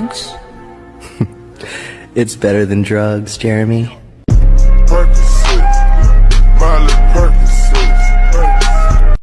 drugs? It's better than drugs, Jeremy.